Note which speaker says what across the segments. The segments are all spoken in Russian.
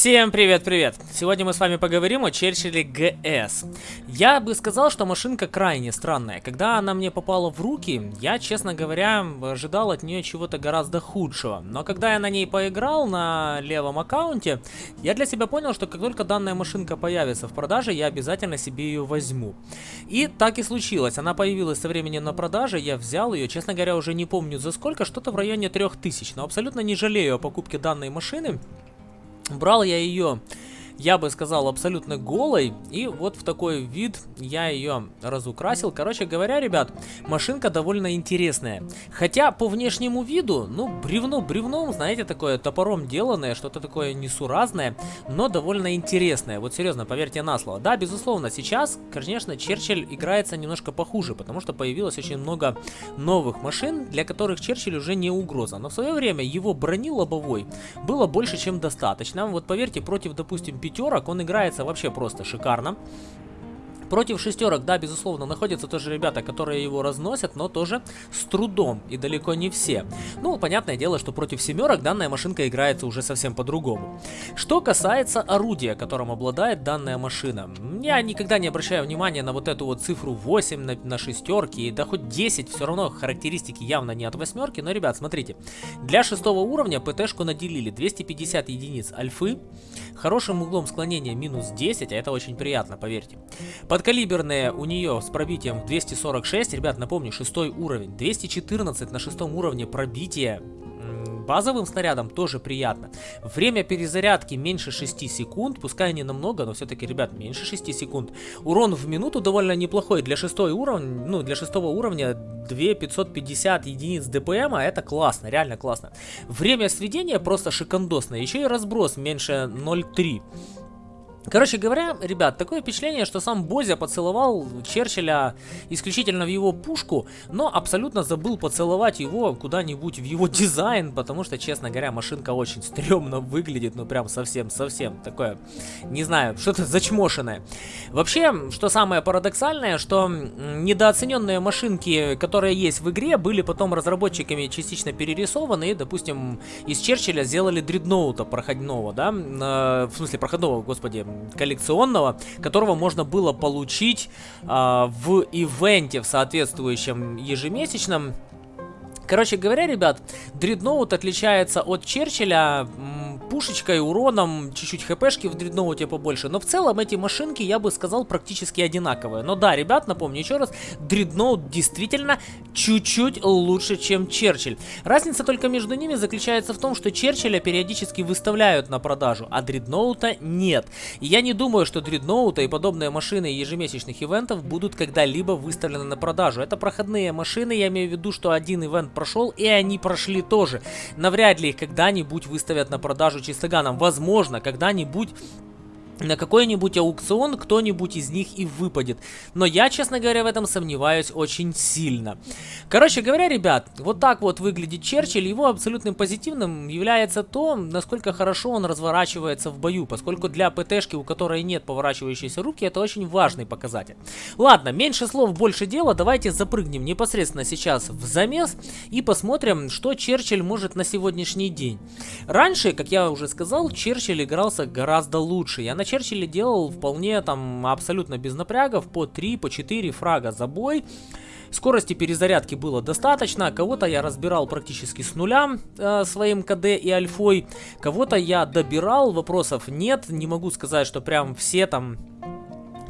Speaker 1: Всем привет-привет! Сегодня мы с вами поговорим о Черчилле ГС. Я бы сказал, что машинка крайне странная. Когда она мне попала в руки, я, честно говоря, ожидал от нее чего-то гораздо худшего. Но когда я на ней поиграл на левом аккаунте, я для себя понял, что как только данная машинка появится в продаже, я обязательно себе ее возьму. И так и случилось. Она появилась со временем на продаже, я взял ее, честно говоря, уже не помню за сколько, что-то в районе 3000. Но абсолютно не жалею о покупке данной машины. Брал я ее я бы сказал, абсолютно голой. И вот в такой вид я ее разукрасил. Короче говоря, ребят, машинка довольно интересная. Хотя по внешнему виду, ну, бревно бревном, знаете, такое топором деланное, что-то такое несуразное, но довольно интересное. Вот серьезно, поверьте на слово. Да, безусловно, сейчас, конечно, Черчилль играется немножко похуже, потому что появилось очень много новых машин, для которых Черчилль уже не угроза. Но в свое время его брони лобовой было больше, чем достаточно. Вот поверьте, против, допустим, пятерок, он играется вообще просто шикарно. Против шестерок, да, безусловно, находятся тоже ребята, которые его разносят, но тоже с трудом, и далеко не все. Ну, понятное дело, что против семерок данная машинка играется уже совсем по-другому. Что касается орудия, которым обладает данная машина, я никогда не обращаю внимания на вот эту вот цифру 8 на, на шестерке, да хоть 10, все равно характеристики явно не от восьмерки, но, ребят, смотрите, для шестого уровня ПТ-шку наделили 250 единиц альфы, хорошим углом склонения минус 10, а это очень приятно, поверьте. Под Подкалиберная у нее с пробитием 246. Ребят, напомню, шестой уровень. 214 на шестом уровне пробития базовым снарядом тоже приятно. Время перезарядки меньше 6 секунд, пускай не намного, но все-таки, ребят, меньше 6 секунд. Урон в минуту довольно неплохой. Для шестой уровня, ну, для шестого уровня 2550 единиц ДПМ, а это классно, реально классно. Время сведения просто шикандосное, еще и разброс меньше 0.3. Короче говоря, ребят, такое впечатление, что сам Бозя поцеловал Черчилля исключительно в его пушку, но абсолютно забыл поцеловать его куда-нибудь в его дизайн, потому что, честно говоря, машинка очень стрёмно выглядит, ну прям совсем-совсем такое, не знаю, что-то зачмошенное. Вообще, что самое парадоксальное, что недооцененные машинки, которые есть в игре, были потом разработчиками частично перерисованы, и, допустим, из Черчилля сделали дредноута проходного, да, э, в смысле проходного, господи, коллекционного, которого можно было получить э, в ивенте в соответствующем ежемесячном. Короче говоря, ребят, Дредноут отличается от Черчилля пушечкой, уроном, чуть-чуть хпшки в дредноуте побольше. Но в целом эти машинки, я бы сказал, практически одинаковые. Но да, ребят, напомню еще раз, дредноут действительно чуть-чуть лучше, чем Черчилль. Разница только между ними заключается в том, что Черчилля периодически выставляют на продажу, а дредноута нет. И я не думаю, что дредноута и подобные машины ежемесячных ивентов будут когда-либо выставлены на продажу. Это проходные машины, я имею в виду, что один ивент прошел, и они прошли тоже. Навряд ли их когда-нибудь выставят на продажу чистоганом. Возможно, когда-нибудь на какой-нибудь аукцион кто-нибудь из них и выпадет. Но я, честно говоря, в этом сомневаюсь очень сильно. Короче говоря, ребят, вот так вот выглядит Черчилль. Его абсолютным позитивным является то, насколько хорошо он разворачивается в бою. Поскольку для ПТшки, у которой нет поворачивающейся руки, это очень важный показатель. Ладно, меньше слов, больше дела. Давайте запрыгнем непосредственно сейчас в замес и посмотрим, что Черчилль может на сегодняшний день. Раньше, как я уже сказал, Черчилль игрался гораздо лучше. Я начал Черчилле делал вполне там абсолютно без напрягов по 3, по 4 фрага за бой. Скорости перезарядки было достаточно, кого-то я разбирал практически с нуля э, своим КД и альфой, кого-то я добирал, вопросов нет, не могу сказать, что прям все там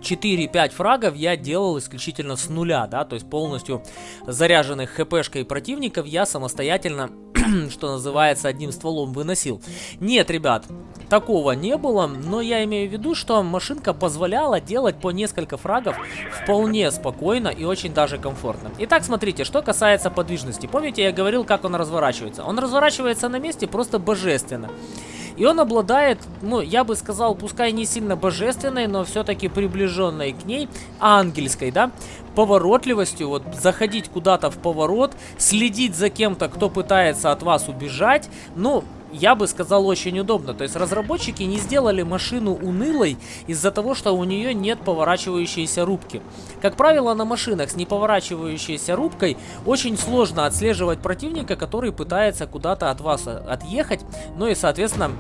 Speaker 1: 4-5 фрагов я делал исключительно с нуля, да, то есть полностью заряженных хпшкой противников я самостоятельно, что называется, одним стволом выносил. Нет, ребят, такого не было, но я имею в виду, что машинка позволяла делать по несколько фрагов вполне спокойно и очень даже комфортно. Итак, смотрите, что касается подвижности. Помните, я говорил, как он разворачивается? Он разворачивается на месте просто божественно. И он обладает, ну, я бы сказал, пускай не сильно божественной, но все-таки приближенной к ней, ангельской, да, поворотливостью, вот заходить куда-то в поворот, следить за кем-то, кто пытается от вас убежать, ну, я бы сказал, очень удобно. То есть разработчики не сделали машину унылой из-за того, что у нее нет поворачивающейся рубки. Как правило, на машинах с неповорачивающейся рубкой очень сложно отслеживать противника, который пытается куда-то от вас отъехать. Ну и, соответственно,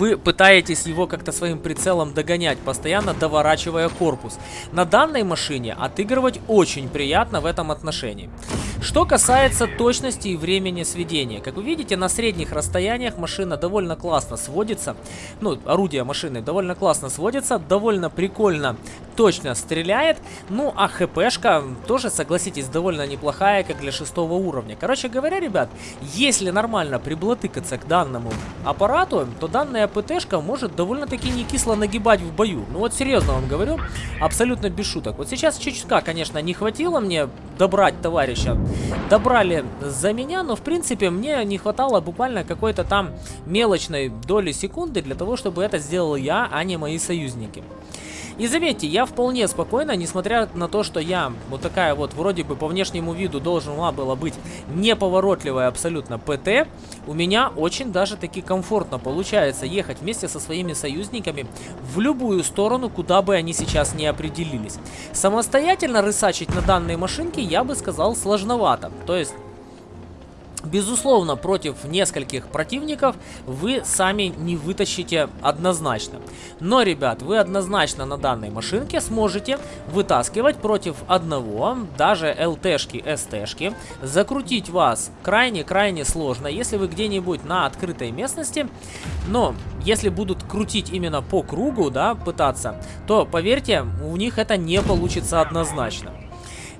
Speaker 1: вы пытаетесь его как-то своим прицелом догонять, постоянно доворачивая корпус. На данной машине отыгрывать очень приятно в этом отношении. Что касается точности и времени сведения. Как вы видите, на средних расстояниях машина довольно классно сводится. Ну, орудие машины довольно классно сводится, довольно прикольно, точно стреляет. Ну, а хпшка тоже, согласитесь, довольно неплохая, как для шестого уровня. Короче говоря, ребят, если нормально приблотыкаться к данному аппарату, то данная ПТшка может довольно-таки не кисло нагибать в бою. Ну вот серьезно вам говорю, абсолютно без шуток. Вот сейчас чуть-чуть, конечно, не хватило мне добрать товарища добрали за меня, но в принципе мне не хватало буквально какой-то там мелочной доли секунды для того, чтобы это сделал я, а не мои союзники. И заметьте, я вполне спокойно, несмотря на то, что я вот такая вот, вроде бы по внешнему виду должна была быть неповоротливая абсолютно ПТ, у меня очень даже таки комфортно получается ехать вместе со своими союзниками в любую сторону, куда бы они сейчас не определились. Самостоятельно рысачить на данной машинке я бы сказал сложновато. То есть Безусловно, против нескольких противников вы сами не вытащите однозначно. Но, ребят, вы однозначно на данной машинке сможете вытаскивать против одного, даже ЛТшки, СТшки. Закрутить вас крайне-крайне сложно, если вы где-нибудь на открытой местности. Но, если будут крутить именно по кругу, да, пытаться, то, поверьте, у них это не получится однозначно.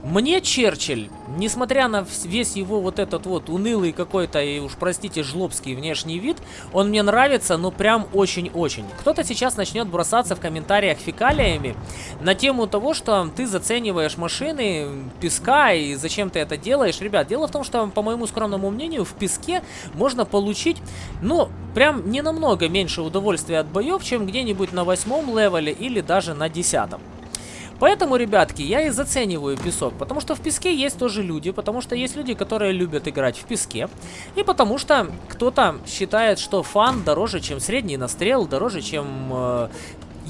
Speaker 1: Мне Черчилль, несмотря на весь его вот этот вот унылый какой-то, и уж простите, жлобский внешний вид, он мне нравится, но прям очень-очень. Кто-то сейчас начнет бросаться в комментариях фекалиями на тему того, что ты зацениваешь машины песка и зачем ты это делаешь. Ребят, дело в том, что, по моему скромному мнению, в песке можно получить, ну, прям не намного меньше удовольствия от боев, чем где-нибудь на восьмом левеле или даже на десятом. Поэтому, ребятки, я и зацениваю песок, потому что в песке есть тоже люди, потому что есть люди, которые любят играть в песке, и потому что кто-то считает, что фан дороже, чем средний настрел, дороже, чем э,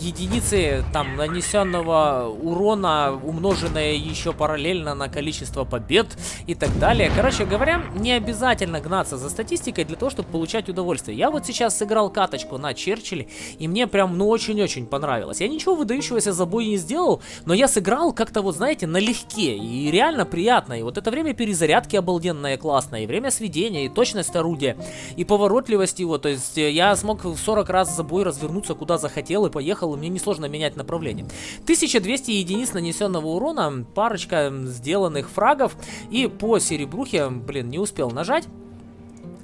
Speaker 1: единицы там нанесенного урона, умноженное еще параллельно на количество побед и так далее. Короче говоря, не обязательно гнаться за статистикой для того, чтобы получать удовольствие. Я вот сейчас сыграл каточку на Черчилле, и мне прям, ну, очень-очень понравилось. Я ничего выдающегося за бой не сделал, но я сыграл как-то, вот, знаете, налегке, и реально приятно. И вот это время перезарядки обалденное, классное, и время сведения, и точность орудия, и поворотливость его. То есть э, я смог в 40 раз за бой развернуться куда захотел и поехал и мне несложно менять направление. 1200 единиц нанесенного урона, парочка сделанных фрагов, и по серебрухе, блин, не успел нажать.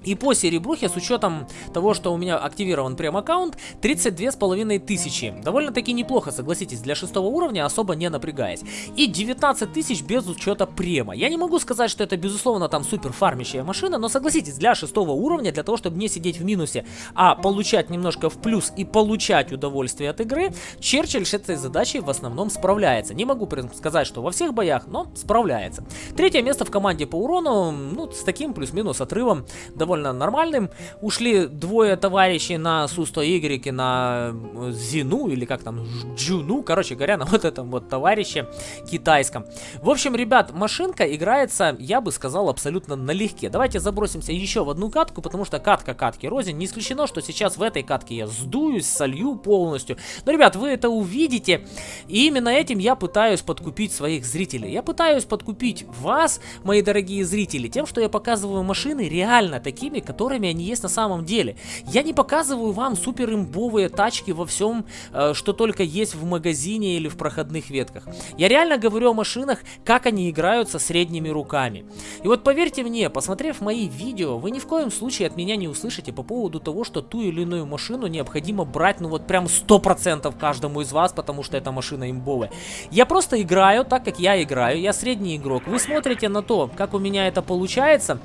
Speaker 1: И по серебрухе, с учетом того, что у меня активирован прем-аккаунт, 32 с половиной тысячи. Довольно-таки неплохо, согласитесь, для шестого уровня, особо не напрягаясь. И 19 тысяч без учета према. Я не могу сказать, что это, безусловно, там супер фармящая машина, но согласитесь, для шестого уровня, для того, чтобы не сидеть в минусе, а получать немножко в плюс и получать удовольствие от игры, Черчилль с этой задачей в основном справляется. Не могу сказать, что во всех боях, но справляется. Третье место в команде по урону, ну, с таким плюс-минус отрывом довольно довольно нормальным. Ушли двое товарищей на Су-100Y, на э, Зину, или как там, Джуну, короче говоря, на вот этом вот товарище китайском. В общем, ребят, машинка играется, я бы сказал, абсолютно налегке. Давайте забросимся еще в одну катку, потому что катка катки рознь. Не исключено, что сейчас в этой катке я сдуюсь, солью полностью. Но, ребят, вы это увидите. И именно этим я пытаюсь подкупить своих зрителей. Я пытаюсь подкупить вас, мои дорогие зрители, тем, что я показываю машины реально такие такими, которыми они есть на самом деле. Я не показываю вам супер имбовые тачки во всем, э, что только есть в магазине или в проходных ветках. Я реально говорю о машинах, как они играются средними руками. И вот поверьте мне, посмотрев мои видео, вы ни в коем случае от меня не услышите по поводу того, что ту или иную машину необходимо брать, ну вот прям 100% каждому из вас, потому что эта машина имбовая. Я просто играю так, как я играю, я средний игрок. Вы смотрите на то, как у меня это получается,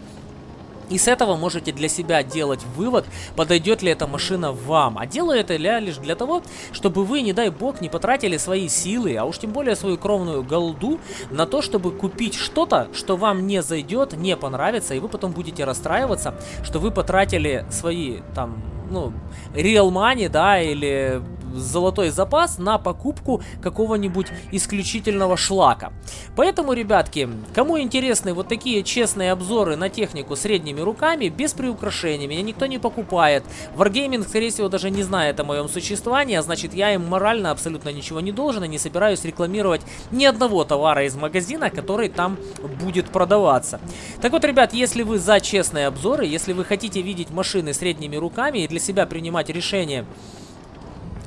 Speaker 1: и с этого можете для себя делать вывод, подойдет ли эта машина вам. А делаю это я лишь для того, чтобы вы, не дай бог, не потратили свои силы, а уж тем более свою кровную голду, на то, чтобы купить что-то, что вам не зайдет, не понравится, и вы потом будете расстраиваться, что вы потратили свои, там, ну, real money, да, или золотой запас на покупку какого-нибудь исключительного шлака. Поэтому, ребятки, кому интересны вот такие честные обзоры на технику средними руками, без приукрашений, меня никто не покупает. Wargaming, скорее всего, даже не знает о моем существовании, а значит, я им морально абсолютно ничего не должен и не собираюсь рекламировать ни одного товара из магазина, который там будет продаваться. Так вот, ребят, если вы за честные обзоры, если вы хотите видеть машины средними руками и для себя принимать решение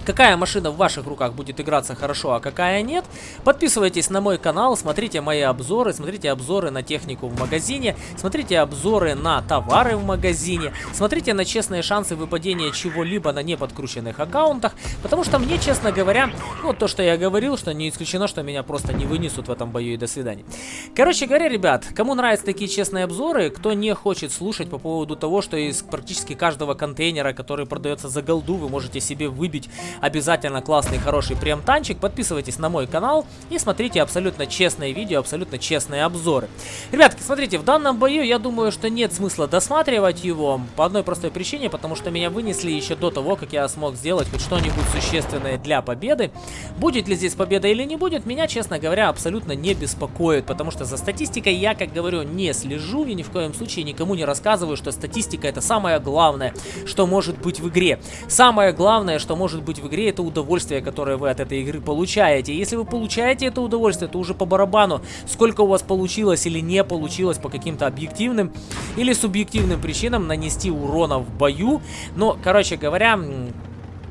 Speaker 1: какая машина в ваших руках будет играться хорошо, а какая нет. Подписывайтесь на мой канал, смотрите мои обзоры, смотрите обзоры на технику в магазине, смотрите обзоры на товары в магазине, смотрите на честные шансы выпадения чего-либо на неподкрученных аккаунтах, потому что мне, честно говоря, вот то, что я говорил, что не исключено, что меня просто не вынесут в этом бою и до свидания. Короче говоря, ребят, кому нравятся такие честные обзоры, кто не хочет слушать по поводу того, что из практически каждого контейнера, который продается за голду, вы можете себе выбить обязательно классный, хороший прем-танчик. Подписывайтесь на мой канал и смотрите абсолютно честные видео, абсолютно честные обзоры. Ребятки, смотрите, в данном бою я думаю, что нет смысла досматривать его по одной простой причине, потому что меня вынесли еще до того, как я смог сделать хоть что-нибудь существенное для победы. Будет ли здесь победа или не будет, меня, честно говоря, абсолютно не беспокоит, потому что за статистикой я, как говорю, не слежу и ни в коем случае никому не рассказываю, что статистика это самое главное, что может быть в игре. Самое главное, что может быть в игре, это удовольствие, которое вы от этой игры получаете. Если вы получаете это удовольствие, то уже по барабану, сколько у вас получилось или не получилось по каким-то объективным или субъективным причинам нанести урона в бою. Но, короче говоря,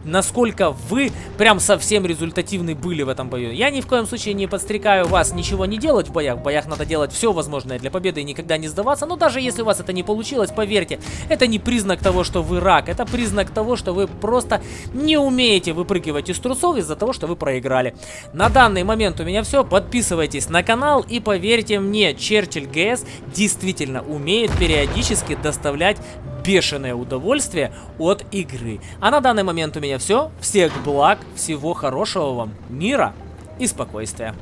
Speaker 1: насколько вы прям совсем результативны были в этом бою. Я ни в коем случае не подстрекаю вас ничего не делать в боях. В боях надо делать все возможное для победы и никогда не сдаваться. Но даже если у вас это не получилось, поверьте, это не признак того, что вы рак. Это признак того, что вы просто не умеете выпрыгивать из трусов из-за того, что вы проиграли. На данный момент у меня все. Подписывайтесь на канал и поверьте мне, Черчилль ГС действительно умеет периодически доставлять бешеное удовольствие от игры. А на данный момент у меня все. Всех благ, всего хорошего вам, мира и спокойствия.